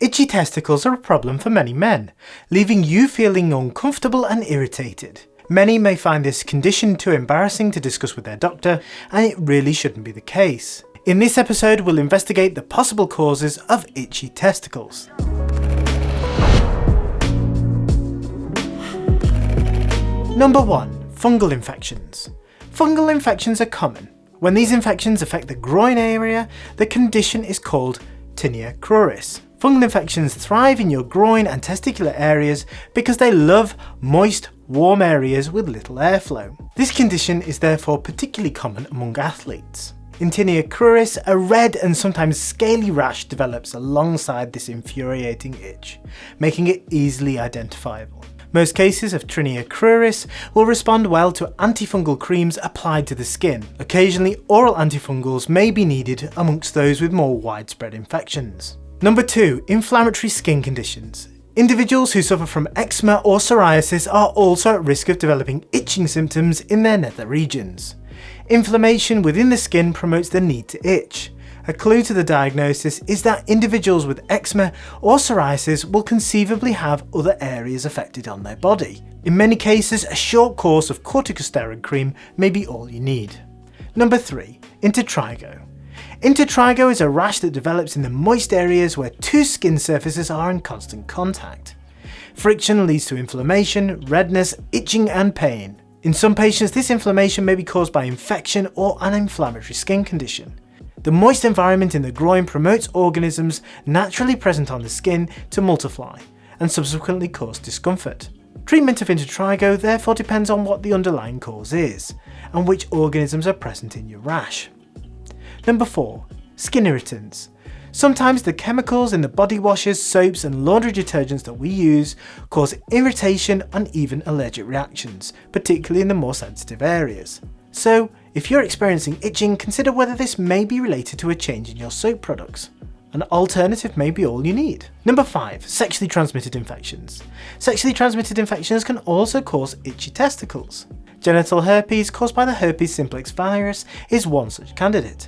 Itchy testicles are a problem for many men, leaving you feeling uncomfortable and irritated. Many may find this condition too embarrassing to discuss with their doctor, and it really shouldn't be the case. In this episode, we'll investigate the possible causes of itchy testicles. Number 1. Fungal infections. Fungal infections are common. When these infections affect the groin area, the condition is called tinea cruris. Fungal infections thrive in your groin and testicular areas because they love moist, warm areas with little airflow. This condition is therefore particularly common among athletes. In tinea cruris, a red and sometimes scaly rash develops alongside this infuriating itch, making it easily identifiable. Most cases of tinea cruris will respond well to antifungal creams applied to the skin. Occasionally, oral antifungals may be needed amongst those with more widespread infections. Number 2. Inflammatory skin conditions. Individuals who suffer from eczema or psoriasis are also at risk of developing itching symptoms in their nether regions. Inflammation within the skin promotes the need to itch. A clue to the diagnosis is that individuals with eczema or psoriasis will conceivably have other areas affected on their body. In many cases, a short course of corticosteroid cream may be all you need. Number 3. Intertrigo. Intertrigo is a rash that develops in the moist areas where two skin surfaces are in constant contact. Friction leads to inflammation, redness, itching and pain. In some patients, this inflammation may be caused by infection or an inflammatory skin condition. The moist environment in the groin promotes organisms naturally present on the skin to multiply and subsequently cause discomfort. Treatment of intertrigo therefore depends on what the underlying cause is and which organisms are present in your rash. Number 4. Skin irritants. Sometimes the chemicals in the body washes, soaps and laundry detergents that we use cause irritation and even allergic reactions, particularly in the more sensitive areas. So, if you're experiencing itching, consider whether this may be related to a change in your soap products. An alternative may be all you need. Number 5. Sexually transmitted infections. Sexually transmitted infections can also cause itchy testicles. Genital herpes caused by the herpes simplex virus is one such candidate.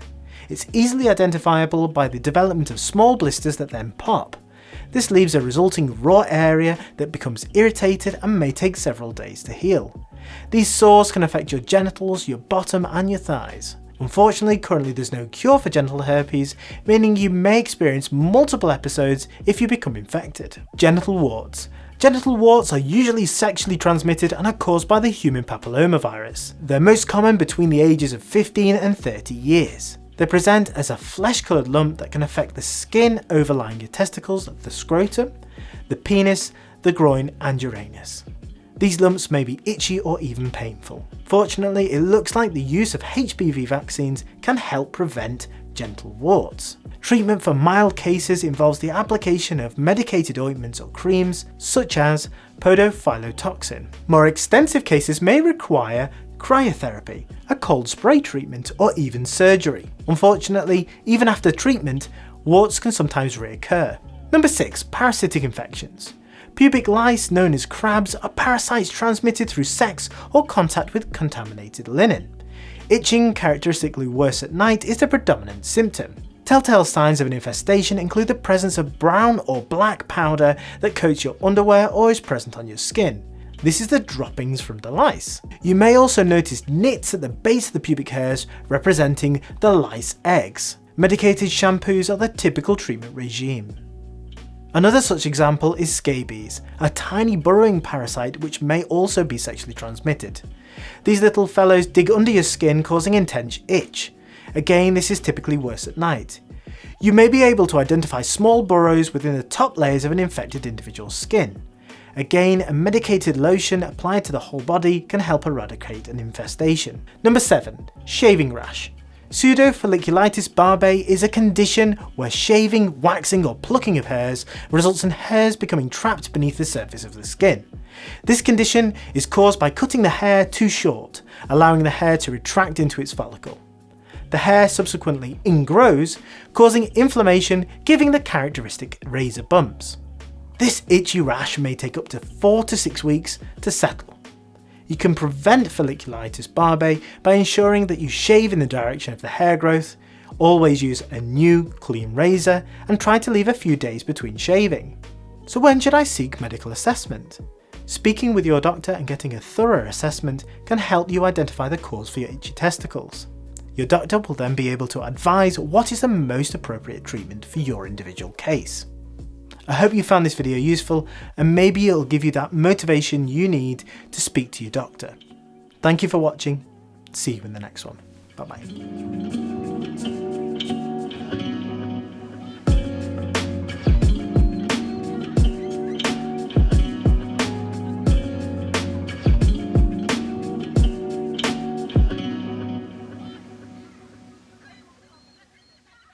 It's easily identifiable by the development of small blisters that then pop. This leaves a resulting raw area that becomes irritated and may take several days to heal. These sores can affect your genitals, your bottom and your thighs. Unfortunately, currently there's no cure for genital herpes, meaning you may experience multiple episodes if you become infected. Genital warts. Genital warts are usually sexually transmitted and are caused by the human papillomavirus. They're most common between the ages of 15 and 30 years. They present as a flesh-coloured lump that can affect the skin overlying your testicles, the scrotum, the penis, the groin and your anus. These lumps may be itchy or even painful. Fortunately, it looks like the use of HPV vaccines can help prevent genital warts. Treatment for mild cases involves the application of medicated ointments or creams, such as podophyllotoxin. More extensive cases may require cryotherapy, a cold spray treatment, or even surgery. Unfortunately, even after treatment, warts can sometimes reoccur. Number 6. Parasitic infections. Pubic lice, known as crabs, are parasites transmitted through sex or contact with contaminated linen. Itching, characteristically worse at night, is the predominant symptom. Telltale signs of an infestation include the presence of brown or black powder that coats your underwear or is present on your skin. This is the droppings from the lice. You may also notice nits at the base of the pubic hairs representing the lice eggs. Medicated shampoos are the typical treatment regime. Another such example is scabies, a tiny burrowing parasite which may also be sexually transmitted. These little fellows dig under your skin causing intense itch. Again, this is typically worse at night. You may be able to identify small burrows within the top layers of an infected individual's skin. Again, a medicated lotion applied to the whole body can help eradicate an infestation. Number 7. Shaving rash. Pseudofolliculitis barbae is a condition where shaving, waxing or plucking of hairs results in hairs becoming trapped beneath the surface of the skin. This condition is caused by cutting the hair too short, allowing the hair to retract into its follicle. The hair subsequently ingrows, causing inflammation, giving the characteristic razor bumps. This itchy rash may take up to 4 to 6 weeks to settle. You can prevent folliculitis barbae by ensuring that you shave in the direction of the hair growth, Always use a new, clean razor and try to leave a few days between shaving. So when should I seek medical assessment? Speaking with your doctor and getting a thorough assessment can help you identify the cause for your itchy testicles. Your doctor will then be able to advise what is the most appropriate treatment for your individual case. I hope you found this video useful and maybe it'll give you that motivation you need to speak to your doctor. Thank you for watching. See you in the next one. Bye bye.